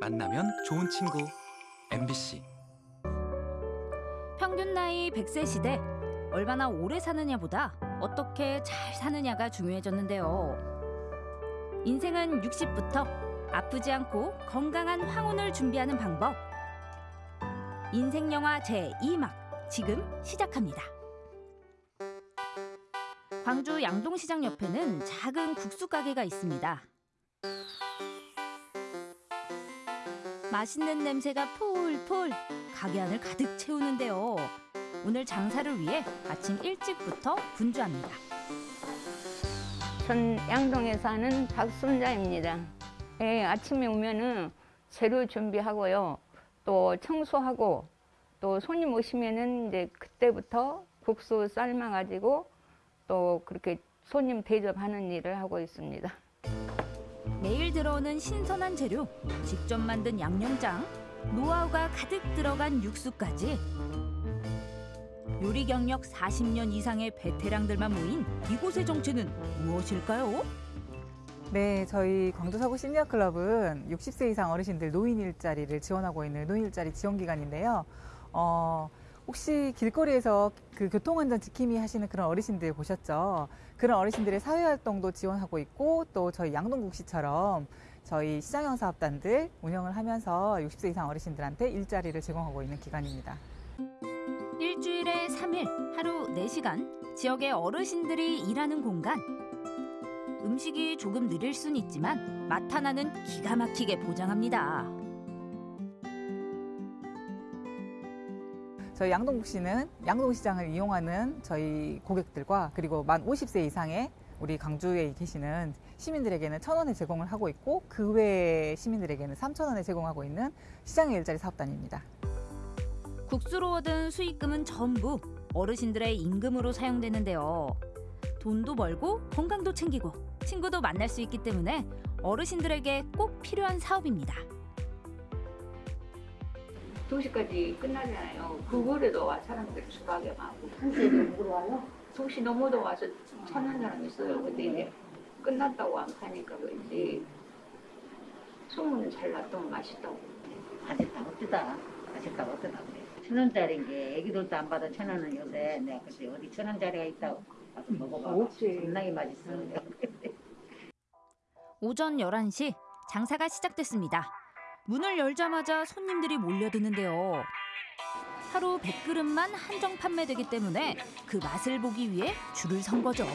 만나면 좋은 친구 MBC 평균 나이 100세 시대 얼마나 오래 사느냐보다 어떻게 잘 사느냐가 중요해졌는데요. 인생은 60부터 아프지 않고 건강한 황혼을 준비하는 방법. 인생 영화 제2막 지금 시작합니다. 광주 양동시장 옆에는 작은 국수 가게가 있습니다. 맛있는 냄새가 폴폴 가게 안을 가득 채우는데요. 오늘 장사를 위해 아침 일찍부터 분주합니다. 전 양동에 사는 박순자입니다. 예, 아침에 오면은 재료 준비하고요. 또 청소하고 또 손님 오시면은 이제 그때부터 국수 삶아 가지고 또 그렇게 손님 대접하는 일을 하고 있습니다. 매일 들어오는 신선한 재료, 직접 만든 양념장, 노하우가 가득 들어간 육수까지 요리 경력 40년 이상의 베테랑들만 모인 이곳의 정체는 무엇일까요? 네, 저희 광주서구 시니어클럽은 60세 이상 어르신들 노인 일자리를 지원하고 있는 노인 일자리 지원 기관인데요. 어, 혹시 길거리에서 그 교통안전 지킴이 하시는 그런 어르신들 보셨죠? 그런 어르신들의 사회활동도 지원하고 있고 또 저희 양동국시처럼 저희 시장형 사업단들 운영을 하면서 60세 이상 어르신들한테 일자리를 제공하고 있는 기관입니다. 일주일에 3일, 하루 4시간 지역의 어르신들이 일하는 공간. 음식이 조금 느릴 순 있지만 맛 하나는 기가 막히게 보장합니다. 저희 양동국 시는 양동시장을 이용하는 저희 고객들과 그리고 만 50세 이상의 우리 광주에 계시는 시민들에게는 천 원에 제공을 하고 있고 그 외 시민들에게는 3천 원에 제공하고 있는 시장의 일자리 사업단입니다. 국수로 얻은 수익금은 전부 어르신들의 임금으로 사용되는데요. 돈도 벌고 건강도 챙기고 친구도 만날 수 있기 때문에 어르신들에게 꼭 필요한 사업입니다. 2시까지 끝나잖아요. 그거라도 와 사람들이 수박에 많고. 2시에 먹으러 와요? 2시 넘어도 와서 찾는 사람 있어요. 근데 이제 끝났다고 안 파니까 그런지 소문은 잘 났던 맛있다고. 아직도 어쩌다 아직도 어쩌다 그래 천 원짜리인 게 애기들도 안 받아 천 원은 요새 내가 그때 어디 천 원짜리가 있다고 가서 먹어봐 없지. 겁나게 맛있어 오전 11시 장사가 시작됐습니다. 문을 열자마자 손님들이 몰려드는데요. 하루 100그릇만 한정 판매되기 때문에 그 맛을 보기 위해 줄을 선 거죠.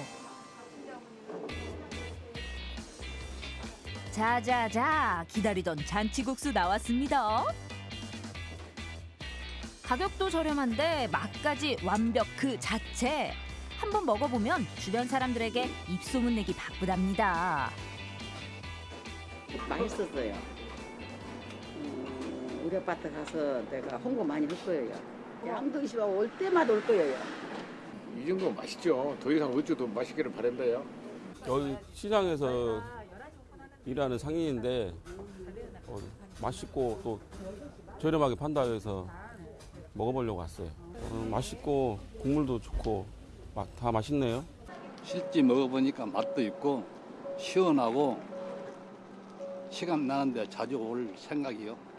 자자자 기다리던 잔치국수 나왔습니다. 가격도 저렴한데 맛까지 완벽 그 자체. 한번 먹어보면 주변 사람들에게 입소문 내기 바쁘답니다. 맛있었어요 음, 우리 아파트 가서 내가 홍보 많이 할 거예요 양동시와 올 때마다 올 거예요 이 정도면 맛있죠. 더 이상 어쩌도 맛있기를 바란다요. 여기 시장에서 일하는 상인인데 어, 맛있고 또 저렴하게 판다 해서 먹어보려고 왔어요. 어, 맛있고 국물도 좋고 맛, 다 맛있네요. 실제 먹어보니까 맛도 있고 시원하고 시간 나는 대로 자주 올 생각이요.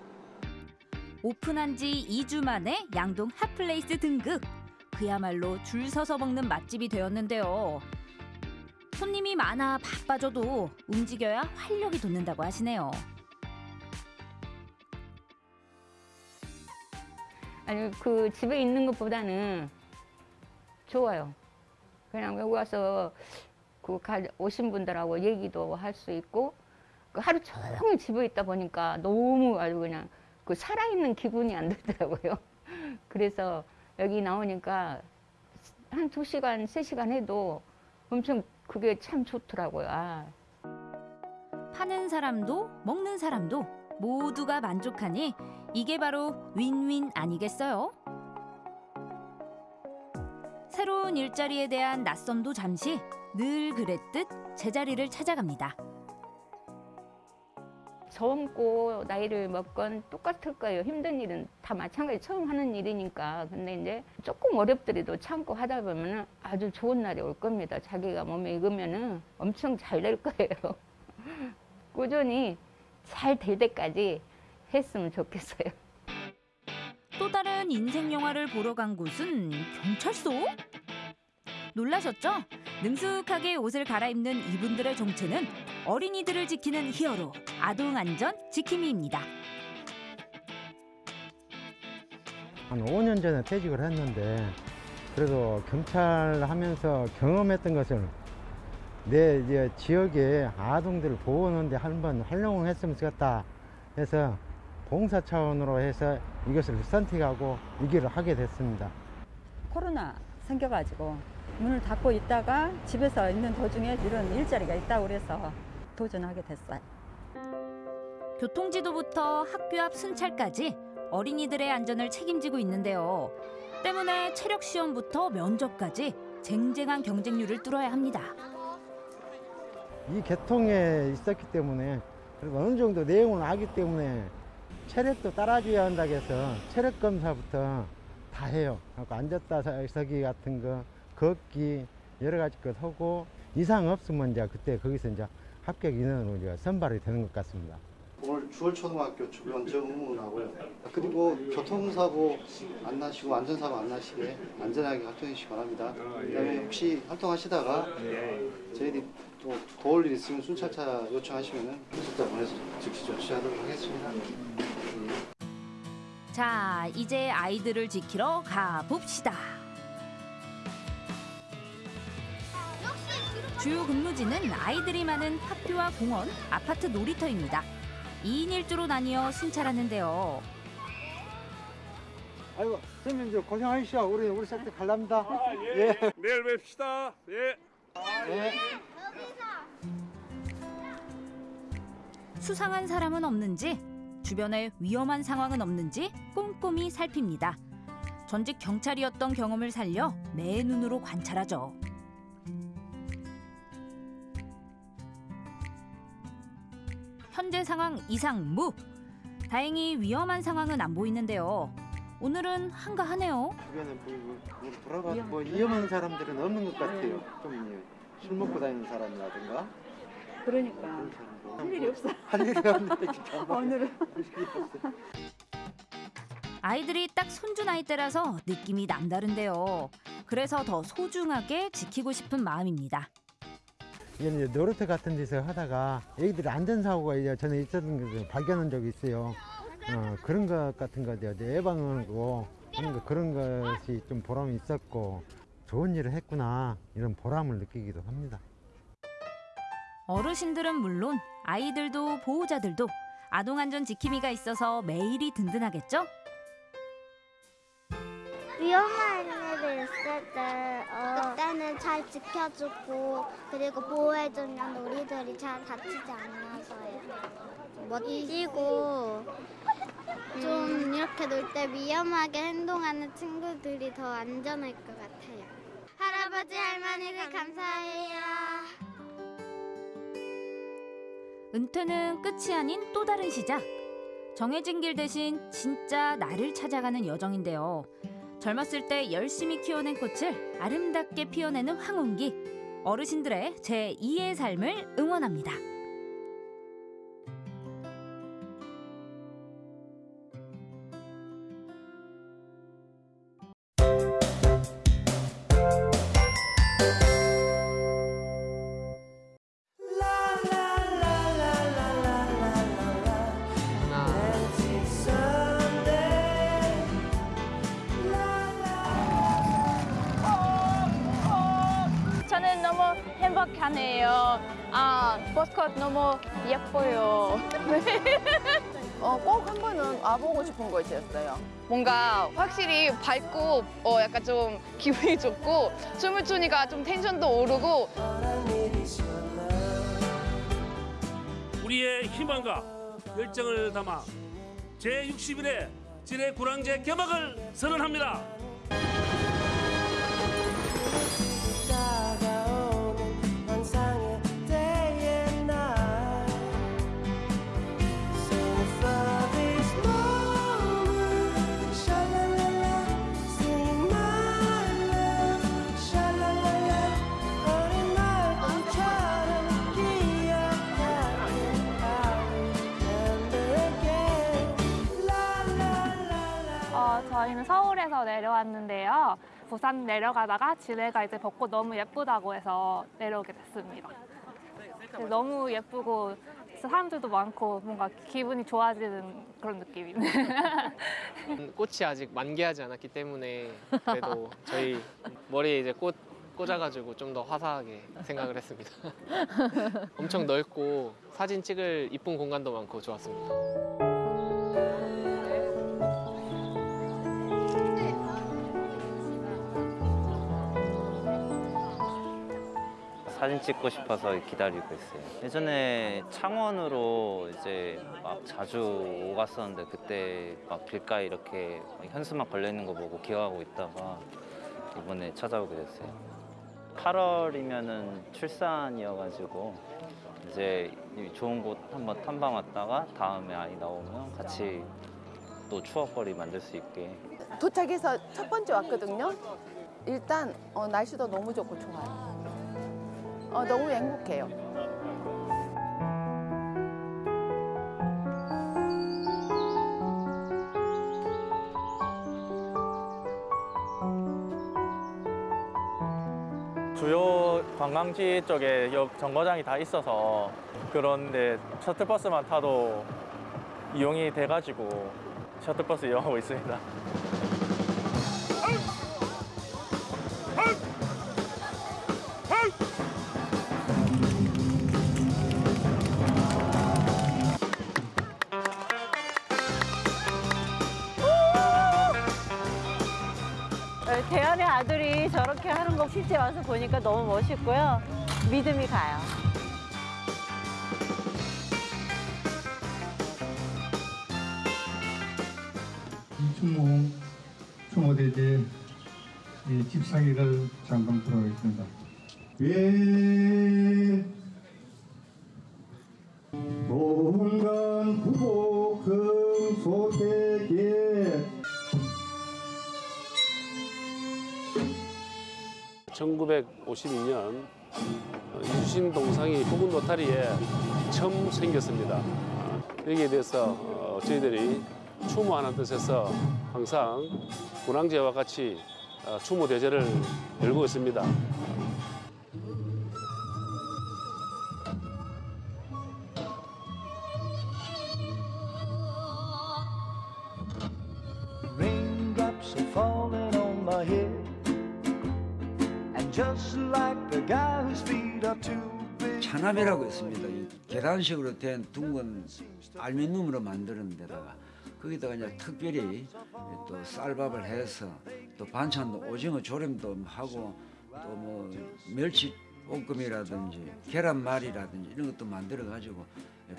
오픈한 지 2주 만에 양동 hot place 등극. 그야말로 줄 서서 먹는 맛집이 되었는데요. 손님이 많아 바빠져도 움직여야 활력이 돋는다고 하시네요. 아니 그 집에 있는 것보다는 좋아요. 그냥 여기 와서 그 가- 오신 분들하고 얘기도 할 수 있고 그 하루 종일 집에 있다 보니까 너무 아주 그냥 그 살아있는 기분이 안 들더라고요. 그래서 여기 나오니까 한 두 시간, 세 시간 해도 엄청 그게 참 좋더라고요. 아, 파는 사람도 먹는 사람도 모두가 만족하니 이게 바로 윈윈 아니겠어요? 새로운 일자리에 대한 낯섦도 잠시 늘 그랬듯 제자리를 찾아갑니다. 젊고 나이를 먹건 똑같을 거예요. 힘든 일은 다 마찬가지 처음 하는 일이니까. 근데 이제 조금 어렵더라도 참고 하다 보면은 아주 좋은 날이 올 겁니다. 자기가 몸에 익으면은 엄청 잘 될 거예요. 꾸준히 잘 될 때까지 했으면 좋겠어요. 또 다른 인생 영화를 보러 간 곳은 경찰서? 놀라셨죠? 능숙하게 옷을 갈아입는 이분들의 정체는 어린이들을 지키는 히어로 아동 안전 지킴이입니다. 한 5년 전에 퇴직을 했는데 그래도 경찰 하면서 경험했던 것을 내 이제 지역의 아동들을 보호하는데 한번 활용을 했으면 좋겠다 해서 봉사 차원으로 해서 이것을 선택하고 이 길을 하게 됐습니다. 코로나 생겨가지고 문을 닫고 있다가 집에서 있는 도중에 이런 일자리가 있다고 그래서 도전하게 됐어요. 교통지도부터 학교 앞 순찰까지 어린이들의 안전을 책임지고 있는데요. 때문에 체력 시험부터 면접까지 쟁쟁한 경쟁률을 뚫어야 합니다. 이 계통에 있었기 때문에 그리고 어느 정도 내용을 알기 때문에 체력도 따라줘야 한다고 해서 체력 검사부터 다 해요. 앉았다 서기 같은 거, 걷기 여러 가지 것 하고 이상 없으면 이제 그때 거기서 이제 합격 인원으로 이제 선발이 되는 것 같습니다. 오늘 주월초등학교 주변 정문하고요. 그리고 교통사고 안 나시고 안전사고 안 나시게 안전하게 활동해 주시기 바랍니다. 그다음에 혹시 활동하시다가 저희들이 또 도울 일 있으면 순찰차 요청하시면은 순찰차 보내서 즉시 조치하도록 하겠습니다. 자, 이제 아이들을 지키러 가봅시다. 주요 근무지는 아이들이 많은 학교와 공원, 아파트 놀이터입니다. 2인 1조로 나뉘어 순찰하는데요. 아이고 선생님 이제 고생하시오. 우리 우리 새끼 갈랍니다. 예. 내일 뵙시다. 예. 예. 수상한 사람은 없는지, 주변에 위험한 상황은 없는지 꼼꼼히 살핍니다. 전직 경찰이었던 경험을 살려 매 눈으로 관찰하죠. 현재 상황 이상 무. 다행히 위험한 상황은 안 보이는데요. 오늘은 한가하네요. 주변에 뭐, 뭐 돌아가 뭐 위험한 사람들은 없는 것 같아요. 좀 술 먹고 다니는 사람이라든가 그러니까 할 일이 없어. 할 일이 없는데 진짜 오늘은. 아이들이 딱 손주 나이대라서 느낌이 남다른데요. 그래서 더 소중하게 지키고 싶은 마음입니다. 이게 이제 놀이터 같은 데서 하다가 애기들이 안전사고가 이제 전에 있었던 것을 발견한 적이 있어요. 어, 그런 것 같은 거 이제 예방하고 하는 거 그런 것이 좀 보람이 있었고 좋은 일을 했구나 이런 보람을 느끼기도 합니다. 어르신들은 물론 아이들도 보호자들도 아동안전 지킴이가 있어서 매일이 든든하겠죠? 위험한 일이 있을 때 어, 그때는 잘 지켜주고 그리고 보호해주면 우리들이 잘 다치지 않아서요. 멋지고 좀 이렇게 놀 때 위험하게 행동하는 친구들이 더 안전할 것 같아요. 할아버지 할머니들 감사해요. 은퇴는 끝이 아닌 또 다른 시작. 정해진 길 대신 진짜 나를 찾아가는 여정인데요. 젊었을 때 열심히 키워낸 꽃을 아름답게 피워내는 황혼기. 어르신들의 제2의 삶을 응원합니다. 너무 예뻐요. 어, 꼭 한 번은 와보고 싶은 거 있었어요. 뭔가 확실히 밝고 어, 약간 좀 기분이 좋고 춤을 추니까 좀 텐션도 오르고 우리의 희망과 열정을 담아 제61회 진해 구랑제 개막을 선언합니다. 저희는 서울에서 내려왔는데요. 부산 내려가다가 지뢰가 이제 벚꽃 너무 예쁘다고 해서 내려오게 됐습니다. 너무 예쁘고 사람들도 많고 뭔가 기분이 좋아지는 그런 느낌이네. 음, 꽃이 아직 만개하지 않았기 때문에 그래도 저희 머리에 이제 꽃 꽂아가지고 좀 더 화사하게 생각을 했습니다. 엄청 넓고 사진 찍을 이쁜 공간도 많고 좋았습니다. 사진 찍고 싶어서 기다리고 있어요. 예전에 창원으로 이제 막 자주 오갔었는데 그때 막 길가에 이렇게 현수막 걸려 있는 거 보고 기억하고 있다가 이번에 찾아오게 됐어요. 8월이면은 출산이어가지고 이제 이 좋은 곳 한번 탐방 왔다가 다음에 아이 나오면 같이 또 추억거리 만들 수 있게 도착해서 첫 번째 왔거든요. 일단 어, 날씨도 너무 좋고 좋아요. 어, 너무 행복해요. 주요 관광지 쪽에 역 정거장이 다 있어서 그런데 셔틀버스만 타도 이용이 돼가지고 셔틀버스 이용하고 있습니다. 대한의 아들이 저렇게 하는 거 실제 와서 보니까 너무 멋있고요. 믿음이 가요. 이충모 충모대제 집사기를 잠깐 들어가겠습니다. 예. 1952년 유신 동상이 부근 노타리에 처음 생겼습니다. 아, 여기에 대해서 어, 저희들이 추모하는 뜻에서 항상 군항제와 같이 어, 추모 대제를 열고 있습니다. 계란식으로 된 둥근 알미늄으로 만드는 데다가 거기다가 이제 특별히 또 쌀밥을 해서 또 반찬도 오징어 조림도 하고 또 뭐 멸치 볶음이라든지 계란말이라든지 이런 것도 만들어 가지고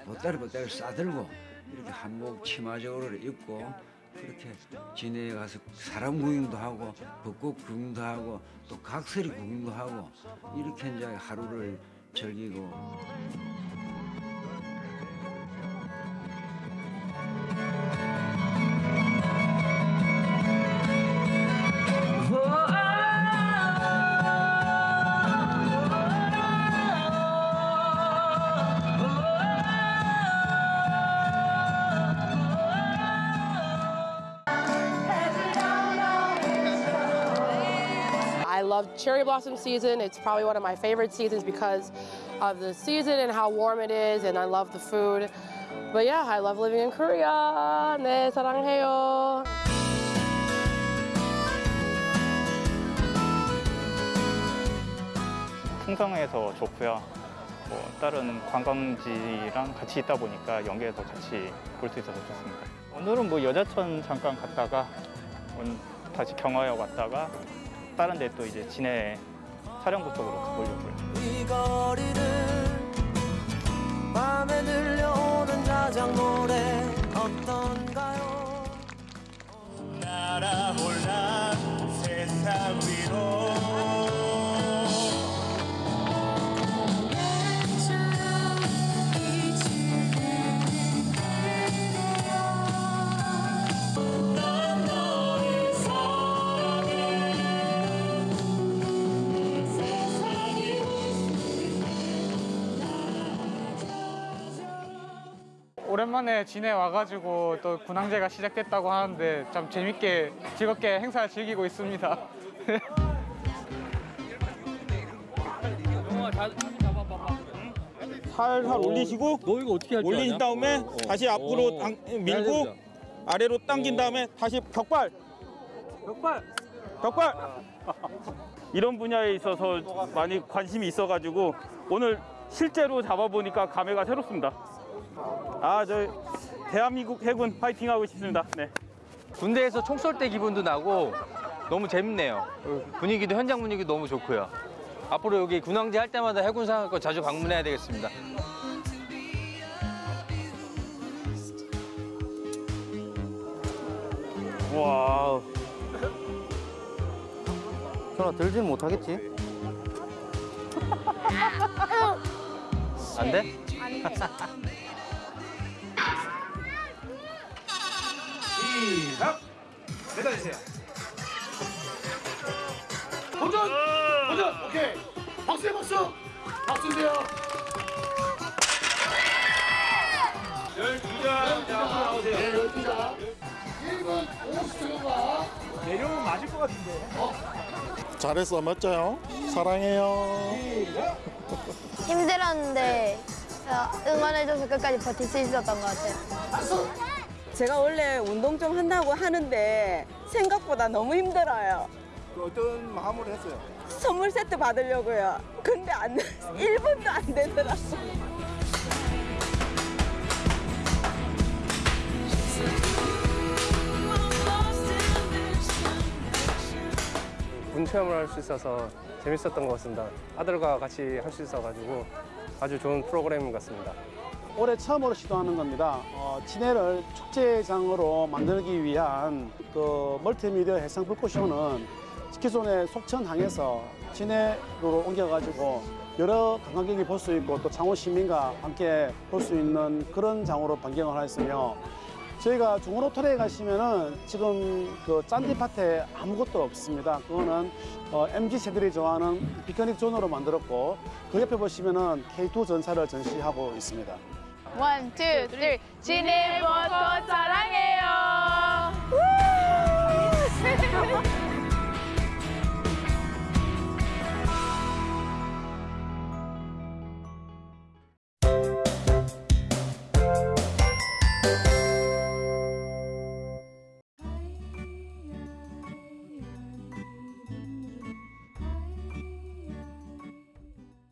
보따리 보따리 싸들고 이렇게 한복 치마적으로 입고 그렇게 진해에 가서 사람 구경도 하고 벚꽃 구경도 하고 또 각설이 구경도 하고 이렇게 이제 하루를 즐기고 cherry blossom season. It's probably one of my favorite seasons because of the season and how warm it is, and I love the food. But yeah, I love living in Korea. 네, 사랑해요. 풍성해서 좋고요. 뭐 다른 관광지랑 같이 있다 보니까 연계해서 같이 볼 수 있어서 좋습니다. 오늘은 뭐 여자천 잠깐 갔다가 다시 경화역 왔다가 다른 데 또 이제 진해 사령부 쪽으로 가보려고요. 이 거리를 밤에 들려오는 자작 노래 어떤가요? 날아올라 세상 위로 오랜만에 진해 와가지고 또 군항제가 시작됐다고 하는데 참 재밌게 즐겁게 행사 즐기고 있습니다. 살살 올리시고 올린 다음에 다시 앞으로 당, 밀고 아래로 당긴 다음에 다시 격발. 격발! 격발! 이런 분야에 있어서 많이 관심이 있어가지고 오늘 실제로 잡아보니까 감회가 새롭습니다. 아 저 대한민국 해군 파이팅 하고 싶습니다. 네. 군대에서 총 쏠 때 기분도 나고 너무 재밌네요. 분위기도 현장 분위기 너무 좋고요. 앞으로 여기 군항제 할 때마다 해군사학과 자주 방문해야 되겠습니다. 와. 전화 들지는 못하겠지? 안 돼? 시작! 매달리세요. 도전! 도전! 오케이. 박수! 박수 주세요. 12장. 자, 나오세요. 네, 12장. 1분 50초가 내려오면 맞을 것 같은데. 잘했어 멋져요 사랑해요 힘들었는데 어, 응원해줘서 끝까지 버틸 수 있었던 것 같아요. 제가 원래 운동 좀 한다고 하는데 생각보다 너무 힘들어요. 어떤 마음으로 했어요? 선물 세트 받으려고요. 근데 안 1분도 안 되더라고요. 군 체험을 할 수 있어서 재밌었던 것 같습니다. 아들과 같이 할 수 있어가지고 아주 좋은 프로그램 같습니다. 올해 처음으로 시도하는 겁니다. 어, 진해를 축제장으로 만들기 위한 그 멀티미디어 해상 불꽃쇼는 기존의 속천항에서 진해로 옮겨가지고 여러 관광객이 볼 수 있고 또 창원 시민과 함께 볼 수 있는 그런 장으로 변경을 하였으며 저희가 중원호텔에 가시면은 지금 그 짠디밭에 아무것도 없습니다. 그거는 어, MZ 세대들이 좋아하는 피크닉 존으로 만들었고 그 옆에 보시면은 K2 전차를 전시하고 있습니다. One, two, three. 진해 벚꽃 사랑해요.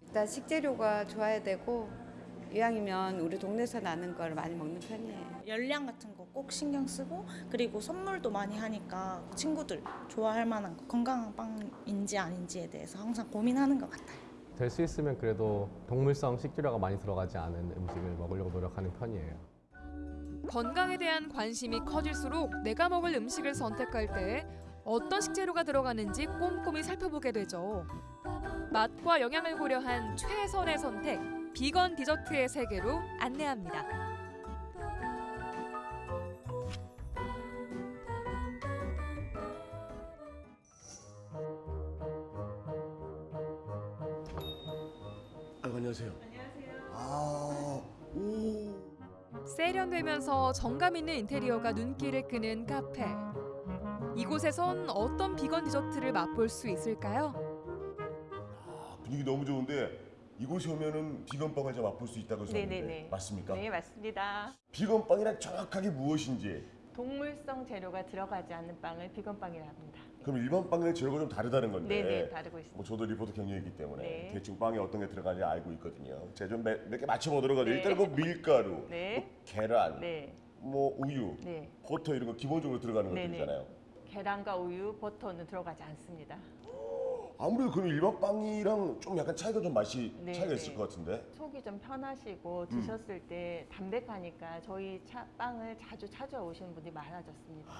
일단 식재료가 좋아야 되고 이왕이면 우리 동네에서 나는 걸 많이 먹는 편이에요. 열량 같은 거 꼭 신경 쓰고 그리고 선물도 많이 하니까 친구들 좋아할 만한 거, 건강한 빵인지 아닌지에 대해서 항상 고민하는 것 같아요. 될 수 있으면 그래도 동물성 식재료가 많이 들어가지 않은 음식을 먹으려고 노력하는 편이에요. 건강에 대한 관심이 커질수록 내가 먹을 음식을 선택할 때 어떤 식재료가 들어가는지 꼼꼼히 살펴보게 되죠. 맛과 영양을 고려한 최선의 선택, 비건 디저트의 세계로 안내합니다. 아이고, 안녕하세요. 아, 오. 세련되면서 정감 있는 인테리어가 눈길을 끄는 카페. 이곳에선 어떤 비건 디저트를 맛볼 수 있을까요? 분위기 너무 좋은데 이곳에 오면은 비건빵을 좀 맛볼 수 있다고 들었는데 네네네. 맞습니까? 네, 맞습니다. 비건빵이란 정확하게 무엇인지 동물성 재료가 들어가지 않는 빵을 비건빵이라 합니다. 그럼 일반 빵의 재료가 좀 다르다는 건데 네네, 다르고 있습니다. 뭐 저도 리포터 경력이기 때문에 네. 대충 빵에 어떤 게 들어가는지 알고 있거든요 제가 좀 몇 개 맞춰보도록 하죠 네. 일단 그 밀가루 네. 뭐 계란 네. 뭐 우유 네. 버터 이런 거 기본적으로 들어가는 네네. 것들이잖아요 계란과 우유, 버터는 들어가지 않습니다. 아무래도 그럼 일반 빵이랑 좀 약간 차이가 좀 맛이 네, 차이가 네. 있을 것 같은데 속이 좀 편하시고 드셨을 때 담백하니까 저희 차, 빵을 자주 찾아오시는 분들이 많아졌습니다.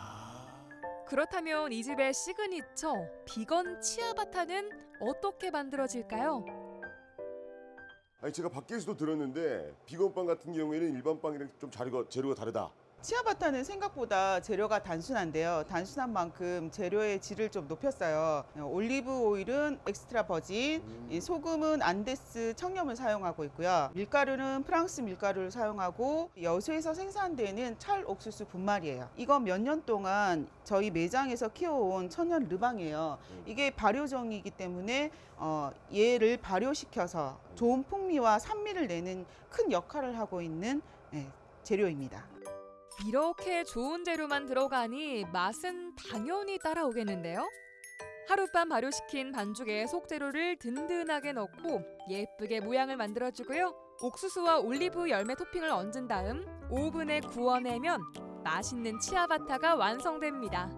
그렇다면 이 집의 signature vegan 치아바타는 어떻게 만들어질까요? 아니 제가 밖에서도 들었는데 vegan빵 같은 경우에는 일반 빵이랑 좀 재료가, 재료가 다르다 치아바타는 생각보다 재료가 단순한데요. 단순한 만큼 재료의 질을 좀 높였어요. 올리브 오일은 extra virgin, 이 소금은 안데스 천염을 사용하고 있고요. 밀가루는 프랑스 밀가루를 사용하고 여수에서 생산되는 찰 옥수수 분말이에요. 이건 몇 년 동안 저희 매장에서 키워온 천연 levain이에요. 이게 발효종이기 때문에 어, 얘를 발효시켜서 좋은 풍미와 산미를 내는 큰 역할을 하고 있는 예, 재료입니다. 이렇게 좋은 재료만 들어가니 맛은 당연히 따라오겠는데요. 하룻밤 발효시킨 반죽에 속재료를 든든하게 넣고 예쁘게 모양을 만들어주고요. 옥수수와 올리브 열매 토핑을 얹은 다음 오븐에 구워내면 맛있는 치아바타가 완성됩니다.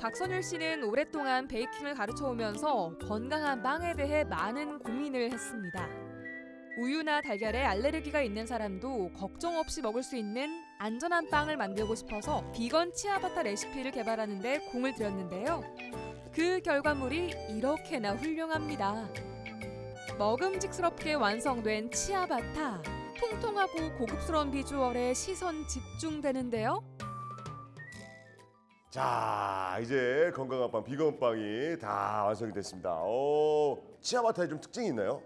박선율 씨는 오랫동안 베이킹을 가르쳐 오면서 건강한 빵에 대해 많은 고민을 했습니다. 우유나 달걀에 알레르기가 있는 사람도 걱정 없이 먹을 수 있는 안전한 빵을 만들고 싶어서 비건 치아바타 레시피를 개발하는 데 공을 들였는데요. 그 결과물이 이렇게나 훌륭합니다. 먹음직스럽게 완성된 치아바타. 통통하고 고급스러운 비주얼에 시선 집중되는데요. 자 이제 건강한 빵 비건 빵이 다 완성이 됐습니다. 어, 치아바타에 좀 특징이 있나요?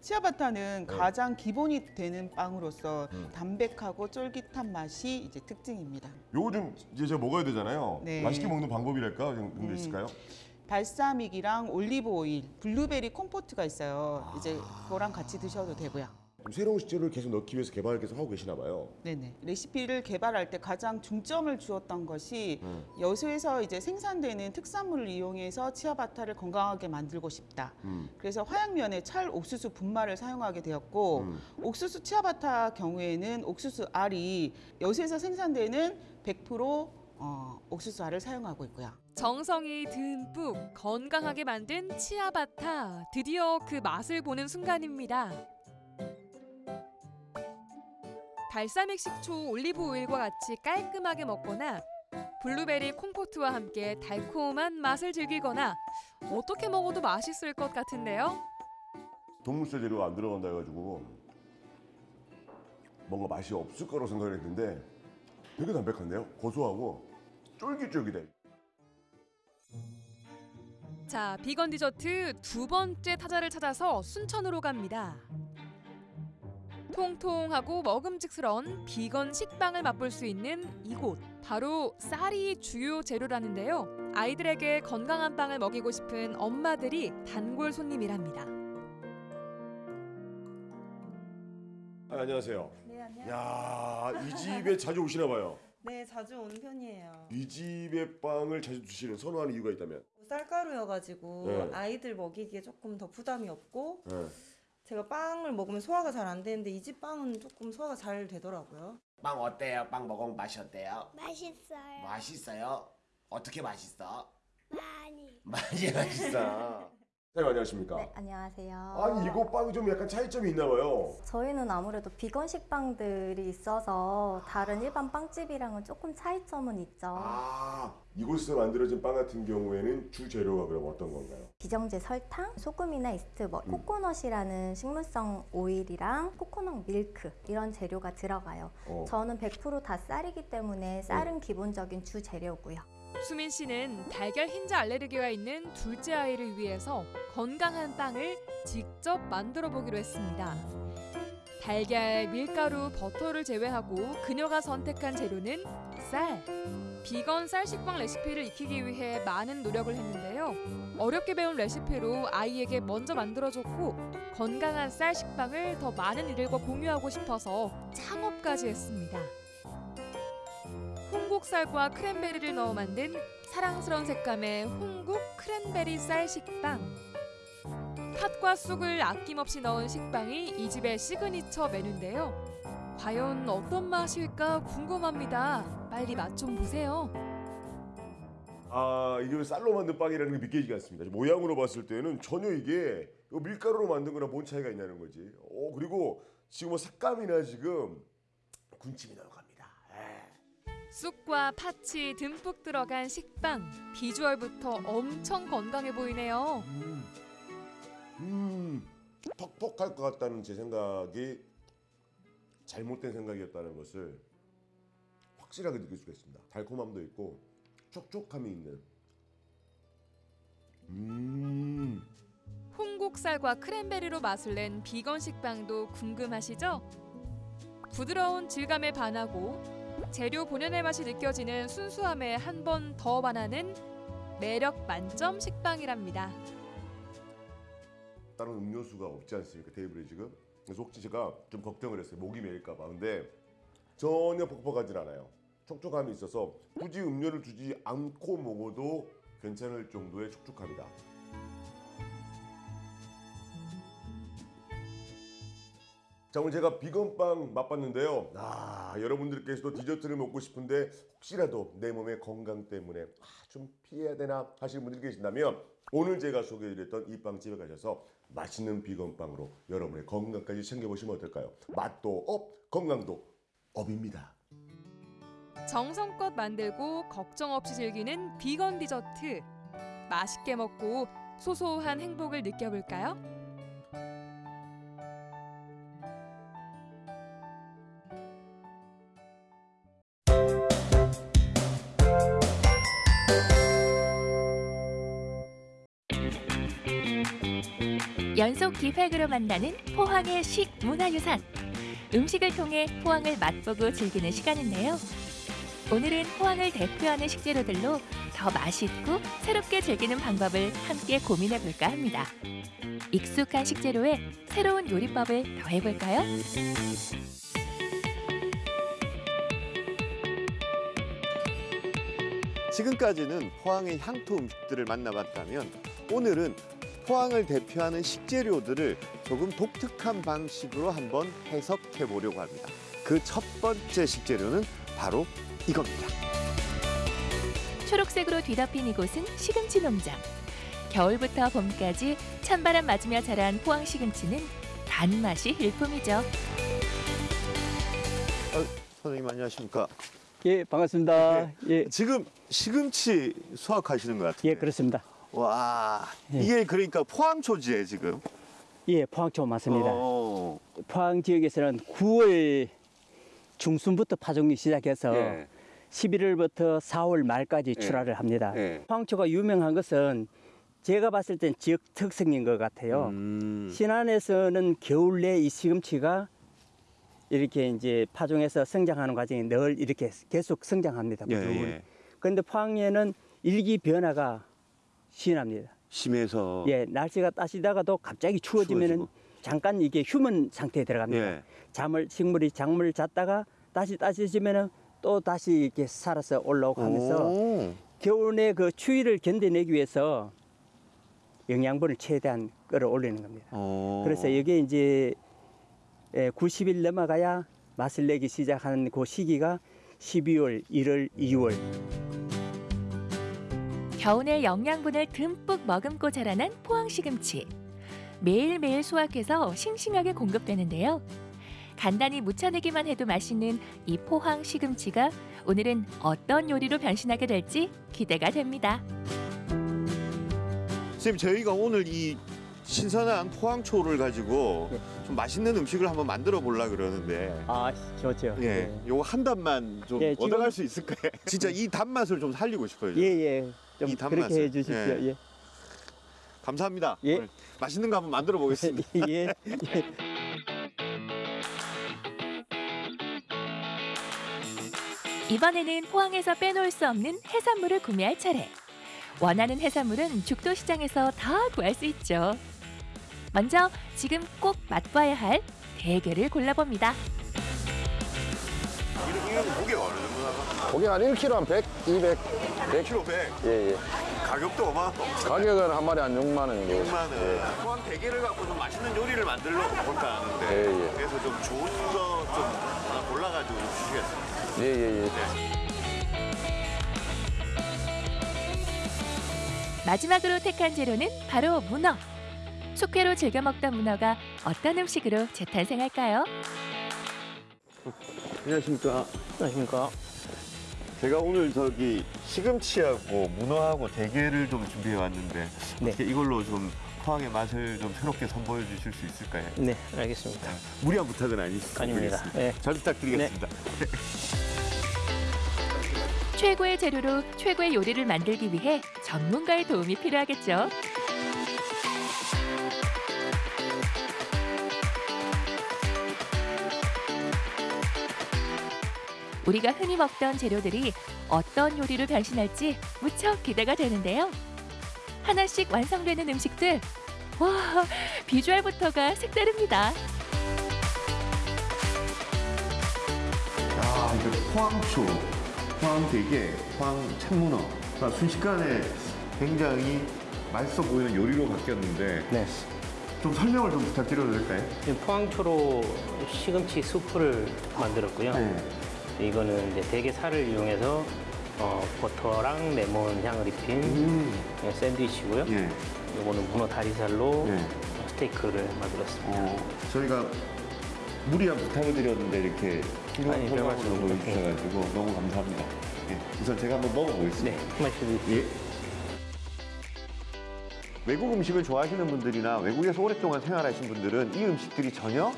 치아바타는 가장 기본이 되는 빵으로서 담백하고 쫄깃한 맛이 이제 특징입니다. 요거 좀 이제 제가 먹어야 되잖아요. 네. 맛있게 먹는 방법이랄까 그런 게 음. 있을까요? balsamic이랑 올리브 오일, 블루베리 compote가 있어요. 이제 그거랑 같이 드셔도 되고요. 좀 새로운 식재료를 계속 넣기 위해서 개발을 계속 하고 계시나 봐요. 네네. 레시피를 개발할 때 가장 중점을 주었던 것이 음. 여수에서 이제 생산되는 특산물을 이용해서 치아바타를 건강하게 만들고 싶다. 음. 그래서 화양면에 찰 옥수수 분말을 사용하게 되었고 음. 옥수수 치아바타 경우에는 옥수수 알이 여수에서 생산되는 100% 어, 옥수수 알을 사용하고 있고요. 정성이 듬뿍 건강하게 만든 치아바타. 드디어 그 맛을 보는 순간입니다. 발사믹 식초, 올리브 오일과 같이 깔끔하게 먹거나 블루베리 콩포트와 함께 달콤한 맛을 즐기거나 어떻게 먹어도 맛있을 것 같은데요. 동물세 재료가 안 들어간다 해가지고 뭔가 맛이 없을 거라고 생각을 했는데 되게 담백한데요? 고소하고 쫄깃쫄깃해. 자, 비건 디저트 두 번째 타자를 찾아서 순천으로 갑니다. 통통하고 먹음직스러운 비건 식빵을 맛볼 수 있는 이곳. 바로 쌀이 주요 재료라는데요. 아이들에게 건강한 빵을 먹이고 싶은 엄마들이 단골 손님이랍니다. 아, 안녕하세요. 네, 안녕하세요. 야, 이 집에 자주 오시나 봐요. 네, 자주 오는 편이에요. 이 집의 빵을 자주 드시는 선호하는 이유가 있다면? 쌀가루여가지고 네. 아이들 먹이기에 조금 더 부담이 없고 네. 제가 빵을 먹으면 소화가 잘 안 되는데 이 집 빵은 조금 소화가 잘 되더라고요. 빵 어때요? 빵 먹으면 맛이 어때요? 맛있어요. 맛있어요? 어떻게 맛있어? 많이. 많이 맛있어. 사장님 안녕하십니까? 네, 안녕하세요. 아니 이거 빵이 좀 약간 차이점이 있나 봐요. 저희는 아무래도 비건 식 빵들이 있어서 다른 일반 빵집이랑은 조금 차이점은 있죠. 아, 이곳에서 만들어진 빵 같은 경우에는 주 재료가 그럼 어떤 건가요? 기정제 설탕, 소금이나 이스트, 뭐 코코넛이라는 식물성 오일이랑 코코넛 밀크 이런 재료가 들어가요. 어. 저는 100%다 쌀이기 때문에 쌀은 기본적인 주 재료고요. 수민 씨는 달걀 흰자 알레르기가 있는 둘째 아이를 위해서 건강한 빵을 직접 만들어 보기로 했습니다. 달걀, 밀가루, 버터를 제외하고 그녀가 선택한 재료는 쌀. 비건 쌀 식빵 레시피를 익히기 위해 많은 노력을 했는데요. 어렵게 배운 레시피로 아이에게 먼저 만들어줬고 건강한 쌀 식빵을 더 많은 이들과 공유하고 싶어서 창업까지 했습니다. 홍국쌀과 크랜베리를 넣어 만든 사랑스러운 색감의 홍국 크랜베리 쌀 식빵. 팥과 쑥을 아낌없이 넣은 식빵이 이 집의 시그니처 메뉴인데요. 과연 어떤 맛일까 궁금합니다. 빨리 맛 좀 보세요. 아 이게 쌀로 만든 빵이라는 게 믿기지가 않습니다. 모양으로 봤을 때는 전혀 이게 밀가루로 만든 거랑 뭔 차이가 있냐는 거지. 어 그리고 지금 뭐 색감이나 지금 군침이 나요. 쑥과 팥이 듬뿍 들어간 식빵. 비주얼부터 엄청 건강해 보이네요. 음 퍽퍽할 것 같다는 제 생각이 잘못된 생각이었다는 것을 확실하게 느낄 수가 있습니다. 달콤함도 있고 촉촉함이 있는. 음. 홍국살과 크랜베리로 맛을 낸 비건 식빵도 궁금하시죠? 부드러운 질감에 반하고 재료 본연의 맛이 느껴지는 순수함에 한 번 더 반하는 매력 만점 식빵이랍니다. 다른 음료수가 없지 않습니까? 테이블에 지금? 그래서 혹시 제가 좀 걱정을 했어요. 목이 메일까 봐. 근데 전혀 퍽퍽하진 않아요. 촉촉함이 있어서 굳이 음료를 주지 않고 먹어도 괜찮을 정도의 촉촉함이다 자 오늘 제가 vegan빵 맛봤는데요 아 여러분들께서도 디저트를 먹고 싶은데 혹시라도 내 몸의 건강 때문에 아, 좀 피해야 되나 하시는 분들이 계신다면 오늘 제가 소개해드렸던 이 빵집에 가셔서 맛있는 vegan빵으로 여러분의 건강까지 챙겨보시면 어떨까요? 맛도 up, 건강도 up입니다. 정성껏 만들고 걱정 없이 즐기는 비건 디저트. 맛있게 먹고 소소한 행복을 느껴볼까요? 연속 기획으로 만나는 포항의 식 문화유산. 음식을 통해 포항을 맛보고 즐기는 시간인데요. 오늘은 포항을 대표하는 식재료들로 더 맛있고 새롭게 즐기는 방법을 함께 고민해 볼까 합니다. 익숙한 식재료에 새로운 요리법을 더해 볼까요? 지금까지는 포항의 향토 음식들을 만나봤다면 오늘은 포항을 대표하는 식재료들을 조금 독특한 방식으로 한번 해석해 보려고 합니다. 그 첫 번째 식재료는 바로 이겁니다. 초록색으로 뒤덮인 이곳은 시금치 농장. 겨울부터 봄까지 찬바람 맞으며 자란 포항 시금치는 단맛이 일품이죠. 어, 선생님 안녕하십니까? 예, 반갑습니다. 예. 지금 시금치 수확하시는 것 같은데. 예, 그렇습니다. 와, 예. 이게 그러니까 포항초지에 지금. 예, 포항초 맞습니다. 어. 포항 지역에서는 9월 중순부터 파종이 시작해서 예. 11월부터 4월 말까지 예. 출하를 합니다. 예. 포항초가 유명한 것은 제가 봤을 땐 지역 특성인 것 같아요. 음. 신안에서는 겨울 내 이 시금치가 이렇게 이제 파종해서 성장하는 과정이 늘 이렇게 계속 성장합니다. 예. 예. 그런데 포항에는 일기 변화가 심합니다. 심해서. 예, 날씨가 따시다가도 갑자기 추워지면은 추워지고. 잠깐 이게 휴먼 상태에 들어갑니다. 예. 잠을 식물이 작물을 잤다가 다시 따시지면은 또 다시 이렇게 살아서 올라오고 하면서 오. 겨울의 그 추위를 견뎌내기 위해서 영양분을 최대한 끌어올리는 겁니다. 어. 그래서 이게 이제 예, 90일 넘어가야 맛을 내기 시작하는 그 시기가 12월, 1월, 2월. 겨우내 영양분을 듬뿍 머금고 자라난 포항 시금치. 매일매일 수확해서 싱싱하게 공급되는데요. 간단히 무쳐내기만 해도 맛있는 이 포항 시금치가 오늘은 어떤 요리로 변신하게 될지 기대가 됩니다. 선생님 저희가 오늘 이 신선한 포항초를 가지고 좀 맛있는 음식을 한번 만들어 보려 그러는데 아, 좋죠. 예, 요거 한 단만 좀 예, 지금- 얻어갈 수 있을까요? 진짜 이 단맛을 좀 살리고 싶어요. 예, 예. 좀이 그렇게 단맛을. 해 주십시오. 예. 예. 감사합니다. 예. 맛있는 거 한번 만들어 보겠습니다. 예. 이번에는 포항에서 빼놓을 수 없는 해산물을 구매할 차례. 원하는 해산물은 죽도 시장에서 다 구할 수 있죠. 먼저 지금 꼭 맛봐야 할 대게를 골라봅니다. 이런 무게가 어느 정도 나가? 고기 한 1kg 한 100, 200, 100. 1kg 100. 예, 예. 가격도 어마. 가격은 한 마리 한 6만 원이고. 6만 원. 포항 대게를 갖고 좀 맛있는 요리를 만들러 볼까 하는데 예, 예. 그래서 좀 좋은 거 좀 하나 골라가지고 주시겠어요? 예, 예, 예. 마지막으로 택한 재료는 바로 문어. 숙회로 즐겨 먹던 문어가 어떤 음식으로 재탄생할까요? 안녕하십니까. 안녕하십니까. 제가 오늘 저기 시금치하고 문어하고 대게를 좀 준비해 왔는데 네. 어떻게 이걸로 좀 포항의 맛을 좀 새롭게 선보여 주실 수 있을까요? 네, 알겠습니다. 무리한 부탁은 아니시죠? 아닙니다. 예. 잘 부탁드리겠습니다. 최고의 재료로 최고의 요리를 만들기 위해 전문가의 도움이 필요하겠죠. 우리가 흔히 먹던 재료들이 어떤 요리로 변신할지 무척 기대가 되는데요. 하나씩 완성되는 음식들. 와, 비주얼부터가 색다릅니다. 아, 이거 포항초, 포항대게, 포항 참문어. 아, 순식간에 굉장히 맛있어 보이는 요리로 바뀌었는데 좀 설명을 좀 부탁드려도 될까요? 포항초로 시금치 수프를 만들었고요. 이거는 이제 대게 살을 이용해서 어, 버터랑 레몬 향을 입힌 예, 샌드위치고요. 이거는 문어 다리살로 스테이크를 만들었습니다. 어, 저희가 무리한 부탁을 드렸는데 이렇게 아니, 별 훌륭한 보여주셔가지고 너무 감사합니다. 예, 우선 제가 한번 먹어보겠습니다. 네, 말씀 예. 외국 음식을 좋아하시는 분들이나 외국에서 오랫동안 생활하신 분들은 이 음식들이 전혀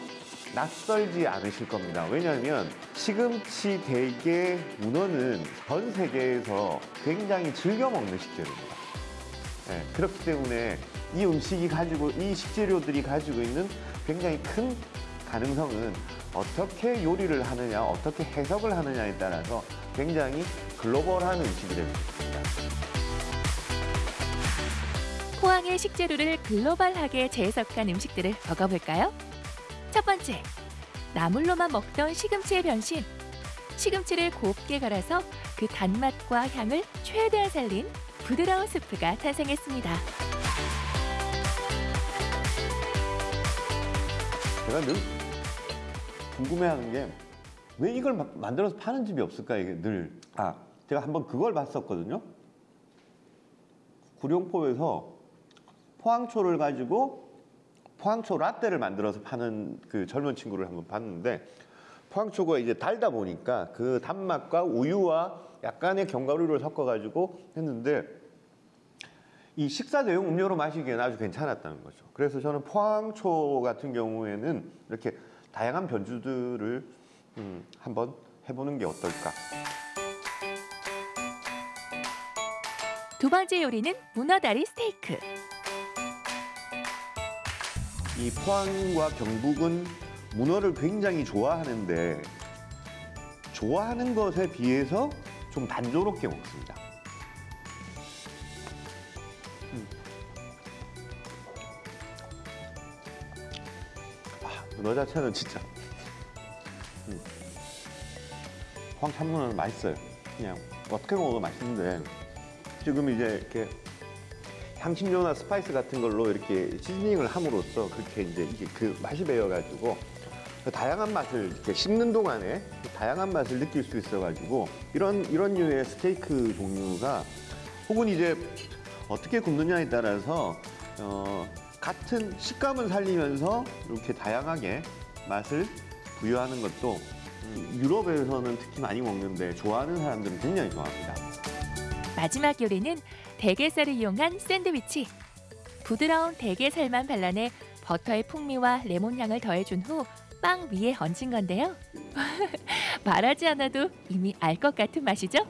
낯설지 않으실 겁니다. 왜냐하면 시금치, 대게, 문어는 전 세계에서 굉장히 즐겨 먹는 식재료입니다. 예, 그렇기 때문에 이 음식이 가지고 이 식재료들이 가지고 있는 굉장히 큰 가능성은 어떻게 요리를 하느냐, 어떻게 해석을 하느냐에 따라서 굉장히 글로벌한 음식이 될 수 있습니다. 포항의 식재료를 글로벌하게 재해석한 음식들을 먹어볼까요? 첫 번째, 나물로만 먹던 시금치의 변신. 시금치를 곱게 갈아서 그 단맛과 향을 최대한 살린 부드러운 스프가 탄생했습니다. 제가 늘 궁금해하는 게 왜 이걸 막 만들어서 파는 집이 없을까 이게 늘. 아, 제가 한번 그걸 봤었거든요. 구룡포에서 포항초를 가지고 포항초 라떼를 만들어서 파는 그 젊은 친구를 한번 봤는데 포항초가 이제 달다 보니까 그 단맛과 우유와 약간의 견과류를 섞어가지고 했는데 이 식사 대용 음료로 마시기에는 아주 괜찮았다는 거죠. 그래서 저는 포항초 같은 경우에는 이렇게 다양한 변주들을 음, 한번 해보는 게 어떨까. 두 번째 요리는 문어다리 스테이크. 이 포항과 경북은 문어를 굉장히 좋아하는데 좋아하는 것에 비해서 좀 단조롭게 먹습니다. 음. 아, 문어 자체는 진짜 음. 포항 참문어는 맛있어요. 그냥 어떻게 먹어도 맛있는데 지금 이제 이렇게 향신료나 spice 같은 걸로 이렇게 seasoning을 함으로써 그렇게 이제 그 맛이 배어가지고 그 다양한 맛을 이렇게 씹는 동안에 그 다양한 맛을 느낄 수 있어가지고 이런 이런 류의 스테이크 종류가 혹은 이제 어떻게 굽느냐에 따라서 어, 같은 식감은 살리면서 이렇게 다양하게 맛을 부여하는 것도 음, 유럽에서는 특히 많이 먹는데 좋아하는 사람들은 굉장히 좋아합니다. 마지막 요리는 대게살을 이용한 샌드위치. 부드러운 대게살만 발라내 버터의 풍미와 레몬 향을 더해준 후 빵 위에 얹은 건데요. 말하지 않아도 이미 알 것 같은 맛이죠?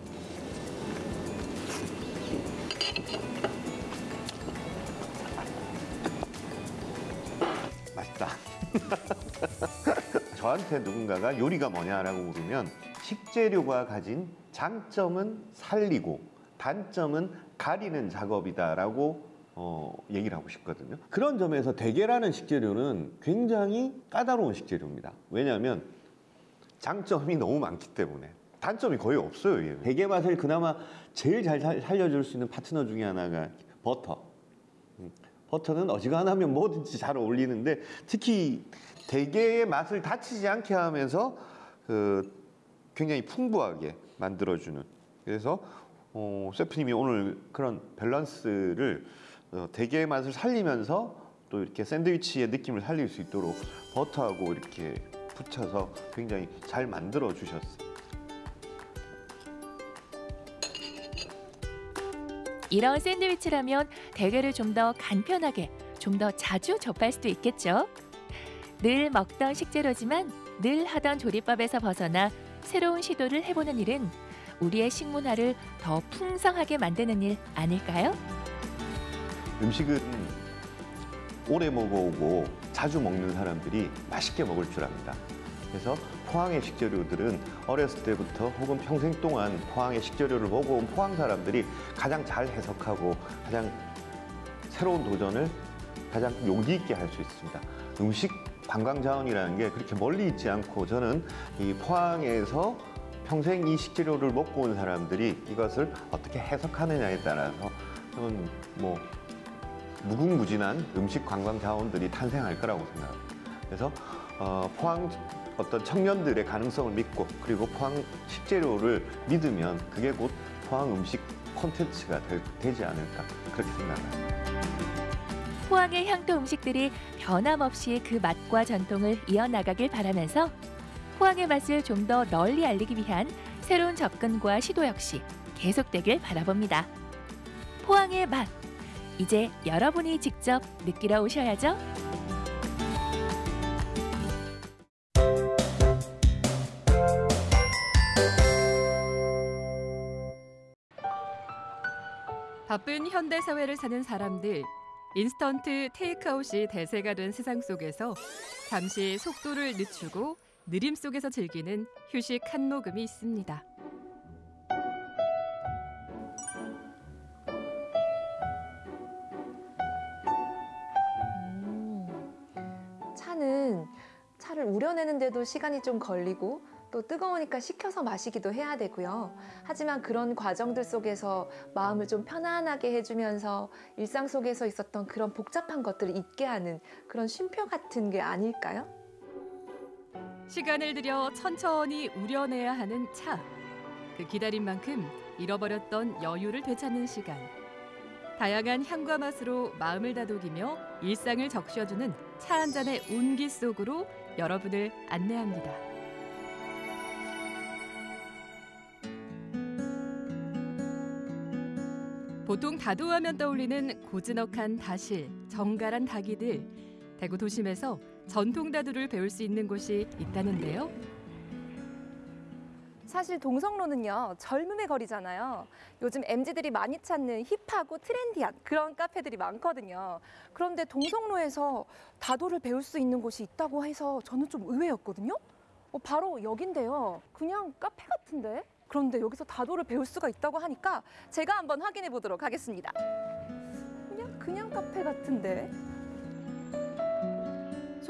맛있다. 저한테 누군가가 요리가 뭐냐라고 물으면 식재료가 가진 장점은 살리고 단점은 가리는 작업이다라고 어, 얘기를 하고 싶거든요. 그런 점에서 대게라는 식재료는 굉장히 까다로운 식재료입니다. 왜냐하면 장점이 너무 많기 때문에 단점이 거의 없어요. 얘는. 대게 맛을 그나마 제일 잘 살- 살려줄 수 있는 파트너 중에 하나가 버터. 음, 버터는 어지간하면 뭐든지 잘 어울리는데 특히 대게의 맛을 다치지 않게 하면서 그 굉장히 풍부하게 만들어주는 그래서 어, 셰프님이 오늘 그런 밸런스를 어, 대게의 맛을 살리면서 또 이렇게 샌드위치의 느낌을 살릴 수 있도록 버터하고 이렇게 붙여서 굉장히 잘 만들어 주셨어요. 이런 샌드위치라면 대게를 좀 더 간편하게, 좀 더 자주 접할 수도 있겠죠. 늘 먹던 식재료지만 늘 하던 조리법에서 벗어나 새로운 시도를 해보는 일은 우리의 식문화를 더 풍성하게 만드는 일 아닐까요? 음식은 오래 먹어오고 자주 먹는 사람들이 맛있게 먹을 줄 압니다. 그래서 포항의 식재료들은 어렸을 때부터 혹은 평생 동안 포항의 식재료를 먹어온 포항 사람들이 가장 잘 해석하고 가장 새로운 도전을 가장 용기 있게 할 수 있습니다. 음식 관광 자원이라는 게 그렇게 멀리 있지 않고 저는 이 포항에서 평생 이 식재료를 먹고 온 사람들이 이것을 어떻게 해석하느냐에 따라서 저는 뭐 무궁무진한 음식 관광 자원들이 탄생할 거라고 생각합니다. 그래서 어, 포항 어떤 청년들의 가능성을 믿고 그리고 포항 식재료를 믿으면 그게 곧 포항 음식 콘텐츠가 될- 되지 않을까 그렇게 생각합니다. 포항의 향토 음식들이 변함없이 그 맛과 전통을 이어나가길 바라면서 포항의 맛을 좀 더 널리 알리기 위한 새로운 접근과 시도 역시 계속되길 바라봅니다. 포항의 맛, 이제 여러분이 직접 느끼러 오셔야죠. 바쁜 현대 사회를 사는 사람들 인스턴트 테이크아웃이 대세가 된 세상 속에서 잠시 속도를 늦추고 느림 속에서 즐기는 휴식 한 모금이 있습니다. 차는 차를 우려내는데도 시간이 좀 걸리고 또 뜨거우니까 식혀서 마시기도 해야 되고요. 하지만 그런 과정들 속에서 마음을 좀 편안하게 해주면서 일상 속에서 있었던 그런 복잡한 것들을 잊게 하는 그런 쉼표 같은 게 아닐까요? 시간을 들여 천천히 우려내야 하는 차. 그 기다린 만큼 잃어버렸던 여유를 되찾는 시간. 다양한 향과 맛으로 마음을 다독이며 일상을 적셔주는 차 한 잔의 온기 속으로 여러분을 안내합니다. 보통 다도하면 떠올리는 고즈넉한 다실, 정갈한 닭이들. 대구 도심에서 전통 다도를 배울 수 있는 곳이 있다는데요. 사실 동성로는요 젊음의 거리잖아요. 요즘 MZ들이 많이 찾는 힙하고 트렌디한 그런 카페들이 많거든요. 그런데 동성로에서 다도를 배울 수 있는 곳이 있다고 해서 저는 좀 의외였거든요. 어, 바로 여긴데요. 그냥 카페 같은데. 그런데 여기서 다도를 배울 수가 있다고 하니까 제가 한번 확인해 보도록 하겠습니다. 그냥 그냥 카페 같은데.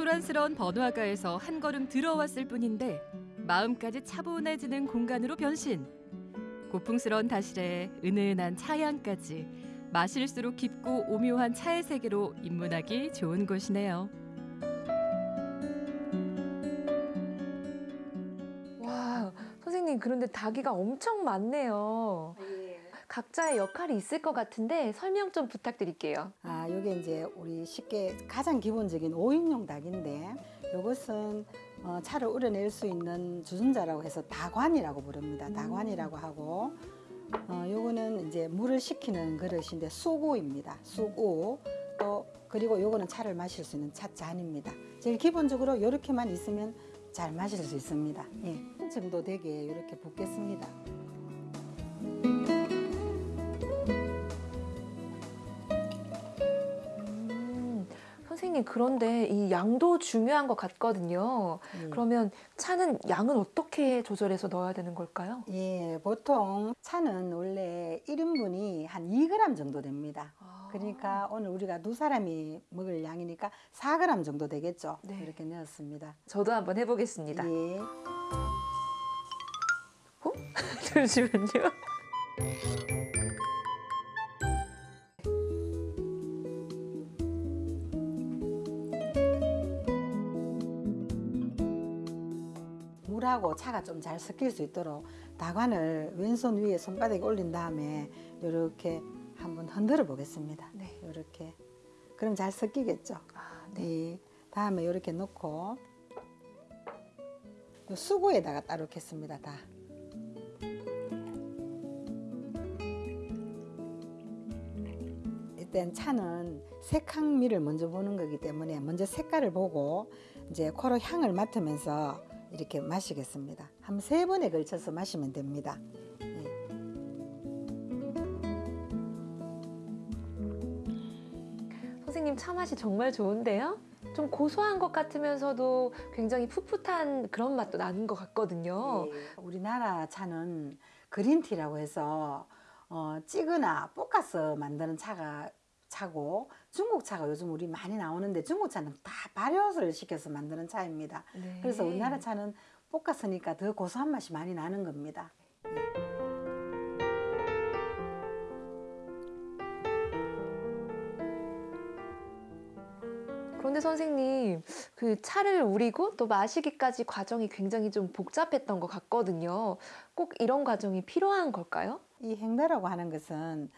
소란스러운 번화가에서 한 걸음 들어왔을 뿐인데 마음까지 차분해지는 공간으로 변신. 고풍스러운 다실에 은은한 차향까지 마실수록 깊고 오묘한 차의 세계로 입문하기 좋은 곳이네요. 와, 선생님 그런데 닭이가 엄청 많네요. 각자의 역할이 있을 것 같은데 설명 좀 부탁드릴게요. 아, 요게 이제 우리 쉽게 가장 기본적인 5인용 닭인데 요것은 어, 차를 우려낼 수 있는 주전자라고 해서 다관이라고 부릅니다. 다관이라고 하고 어, 요거는 이제 물을 식히는 그릇인데 수고입니다. 수고 또 그리고 요거는 차를 마실 수 있는 찻잔입니다. 제일 기본적으로 이렇게만 있으면 잘 마실 수 있습니다. 예. 한 정도 되게 이렇게 붓겠습니다. 선생님 그런데 이 양도 중요한 것 같거든요. 그러면 차는 양은 어떻게 조절해서 넣어야 되는 걸까요? 예, 보통 차는 원래 1인분이 한 2g 정도 됩니다. 그러니까 오늘 우리가 두 사람이 먹을 양이니까 4g 정도 되겠죠. 이렇게 넣었습니다. 저도 한번 해보겠습니다. 예. 잠시만요. 물하고 차가 좀 잘 섞일 수 있도록 다관을 왼손 위에 손바닥에 올린 다음에 이렇게 한번 흔들어 보겠습니다. 이렇게 그럼 잘 섞이겠죠. 네. 다음에 이렇게 넣고 요 수고에다가 따로 겠습니다. 다. 일단 차는 색향미를 먼저 보는 거기 때문에 먼저 색깔을 보고 이제 코로 향을 맡으면서 이렇게 마시겠습니다. 한 세 번에 걸쳐서 마시면 됩니다. 네. 선생님 차 맛이 정말 좋은데요? 좀 고소한 것 같으면서도 굉장히 풋풋한 그런 맛도 나는 것 같거든요. 네, 우리나라 차는 그린티라고 해서 어, 찌거나 볶아서 만드는 차가 차고 중국 차가 요즘 우리 많이 나오는데 중국 차는 다 발효를 시켜서 만드는 차입니다. 네. 그래서 우리나라 차는 볶았으니까 더 고소한 맛이 많이 나는 겁니다. 그런데 선생님, 그 차를 우리고 또 마시기까지 과정이 굉장히 좀 복잡했던 것 같거든요. 꼭 이런 과정이 필요한 걸까요? 이 행배라고 하는 것은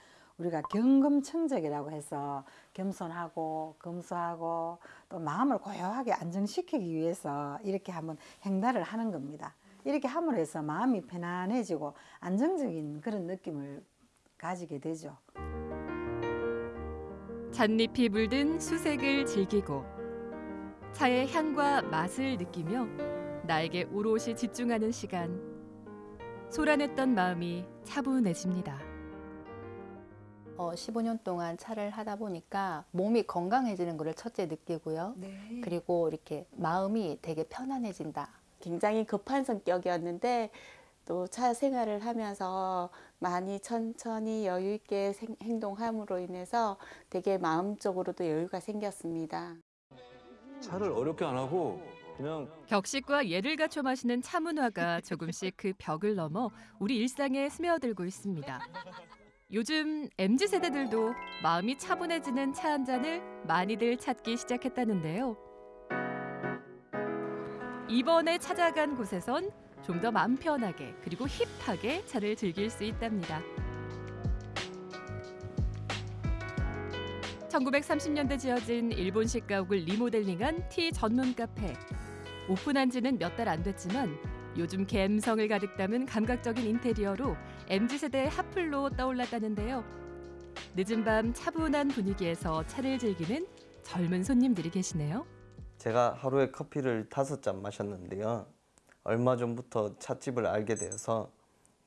우리가 경금청적이라고 해서 겸손하고 검소하고 또 마음을 고요하게 안정시키기 위해서 이렇게 한번 행달을 하는 겁니다. 이렇게 함으로 해서 마음이 편안해지고 안정적인 그런 느낌을 가지게 되죠. 잣잎이 물든 수색을 즐기고 차의 향과 맛을 느끼며 나에게 오롯이 집중하는 시간. 소란했던 마음이 차분해집니다. 어, 15년 동안 차를 하다 보니까 몸이 건강해지는 것을 첫째 느끼고요. 그리고 이렇게 마음이 되게 편안해진다. 굉장히 급한 성격이었는데 또 차 생활을 하면서 많이 천천히 여유 있게 생- 행동함으로 인해서 되게 마음적으로도 여유가 생겼습니다. 차를 어렵게 안 하고 그냥 격식과 예를 갖춰 마시는 차 문화가 조금씩 그 벽을 넘어 우리 일상에 스며들고 있습니다. 요즘 MZ 세대들도 마음이 차분해지는 차 한 잔을 많이들 찾기 시작했다는데요. 이번에 찾아간 곳에선 좀 더 마음 편하게 그리고 힙하게 차를 즐길 수 있답니다. 1930년대 지어진 일본식 가옥을 리모델링한 티 전문 카페. 오픈한 지는 몇 달 안 됐지만 요즘 감성을 가득 담은 감각적인 인테리어로 MZ세대의 핫플로 떠올랐다는데요. 늦은 밤 차분한 분위기에서 차를 즐기는 젊은 손님들이 계시네요. 제가 하루에 커피를 다섯 잔 마셨는데요. 얼마 전부터 찻집을 알게 되어서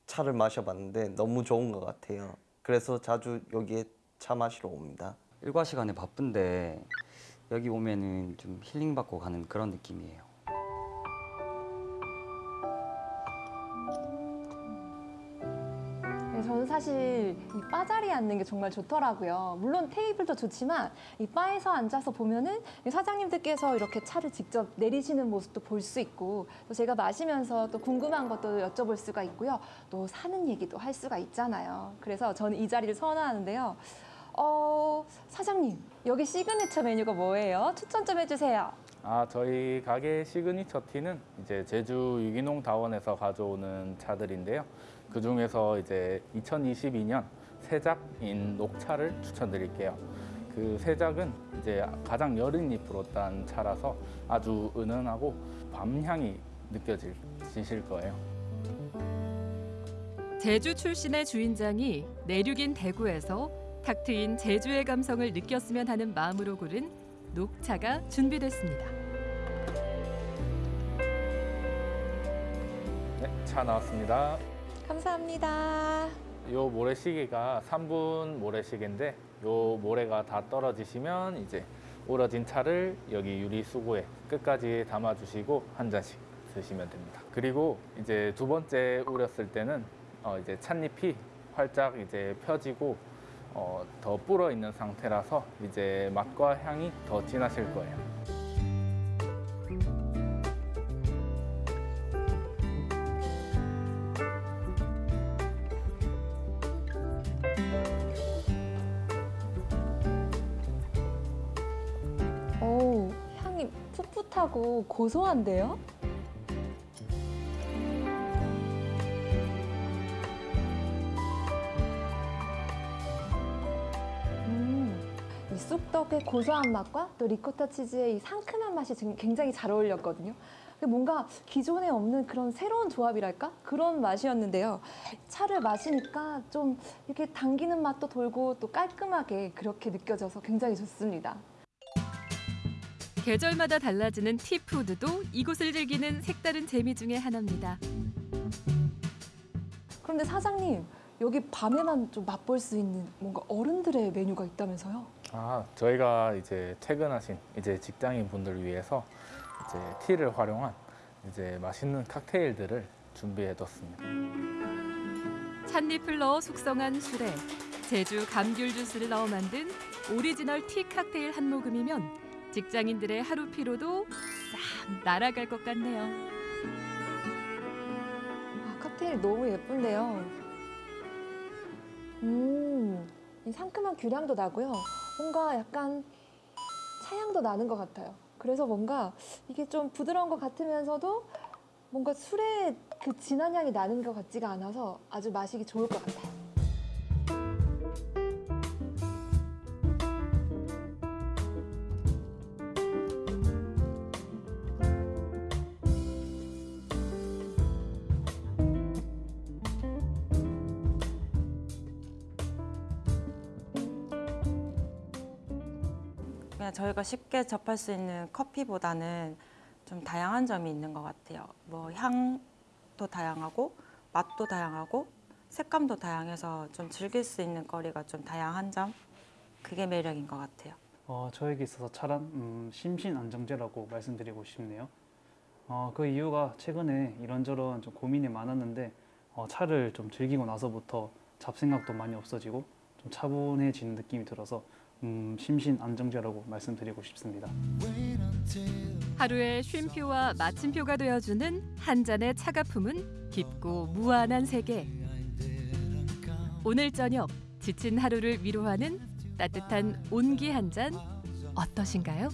차를 마셔봤는데 너무 좋은 것 같아요. 그래서 자주 여기에 차 마시러 옵니다. 일과 시간에 바쁜데 여기 오면은 좀 힐링 받고 가는 그런 느낌이에요. 저는 사실 이 바 자리에 앉는 게 정말 좋더라고요. 물론 테이블도 좋지만 이 바에서 앉아서 보면은 이 사장님들께서 이렇게 차를 직접 내리시는 모습도 볼 수 있고 또 제가 마시면서 또 궁금한 것도 여쭤볼 수가 있고요. 또 사는 얘기도 할 수가 있잖아요. 그래서 저는 이 자리를 선호하는데요. 어, 사장님, 여기 시그니처 메뉴가 뭐예요? 추천 좀 해주세요. 아, 저희 가게 signature tea는 이제 제주 유기농 다원에서 가져오는 차들인데요. 그 중에서 이제 2022년 세작인 녹차를 추천드릴게요. 그 세작은 이제 가장 여린 잎으로 딴 차라서 아주 은은하고 밤향이 느껴지실 거예요. 제주 출신의 주인장이 내륙인 대구에서 탁 트인 제주의 감성을 느꼈으면 하는 마음으로 고른 녹차가 준비됐습니다. 네, 차 나왔습니다. 감사합니다. 요 모래시계가 3분 모래시계인데 요 모래가 다 떨어지시면 이제 우러진 차를 여기 유리 수고에 끝까지 담아주시고 한 잔씩 드시면 됩니다. 그리고 이제 두 번째 우렸을 때는 어 이제 찻잎이 활짝 이제 펴지고 어, 더 불어 있는 상태라서 이제 맛과 향이 더 진하실 거예요. 풋풋하고 고소한데요? 음, 이 쑥떡의 고소한 맛과 또 리코타 치즈의 이 상큼한 맛이 굉장히 잘 어울렸거든요. 뭔가 기존에 없는 그런 새로운 조합이랄까? 그런 맛이었는데요. 차를 마시니까 좀 이렇게 당기는 맛도 돌고 또 깔끔하게 그렇게 느껴져서 굉장히 좋습니다. 계절마다 달라지는 티푸드도 이곳을 즐기는 색다른 재미 중의 하나입니다. 그런데 사장님, 여기 밤에만 좀 맛볼 수 있는 뭔가 어른들의 메뉴가 있다면서요? 아, 저희가 이제 퇴근하신 이제 직장인 분들을 위해서 이제 티를 활용한 이제 맛있는 칵테일들을 준비해뒀습니다. 찻잎을 넣어 숙성한 술에 제주 감귤 주스를 넣어 만든 오리지널 티 칵테일 한 모금이면 직장인들의 하루 피로도 싹 날아갈 것 같네요. 아, 칵테일 너무 예쁜데요. 음, 이 상큼한 귤향도 나고요. 뭔가 약간 차향도 나는 것 같아요. 그래서 뭔가 이게 좀 부드러운 것 같으면서도 뭔가 술의 그 진한 향이 나는 것 같지가 않아서 아주 마시기 좋을 것 같아요. 그냥 저희가 쉽게 접할 수 있는 커피보다는 좀 다양한 점이 있는 것 같아요. 뭐 향도 다양하고 맛도 다양하고 색감도 다양해서 좀 즐길 수 있는 거리가 좀 다양한 점 그게 매력인 것 같아요. 어, 저에게 있어서 차란 음, 심신안정제라고 말씀드리고 싶네요. 어, 그 이유가 최근에 이런저런 좀 고민이 많았는데 어, 차를 좀 즐기고 나서부터 잡생각도 많이 없어지고 좀 차분해지는 느낌이 들어서 음, 심신 안정제라고 말씀드리고 싶습니다. 하루의 쉼표와 마침표가 되어주는 한 잔의 차가품은 깊고 무한한 세계. 오늘 저녁 지친 하루를 위로하는 따뜻한 온기 한 잔 어떠신가요?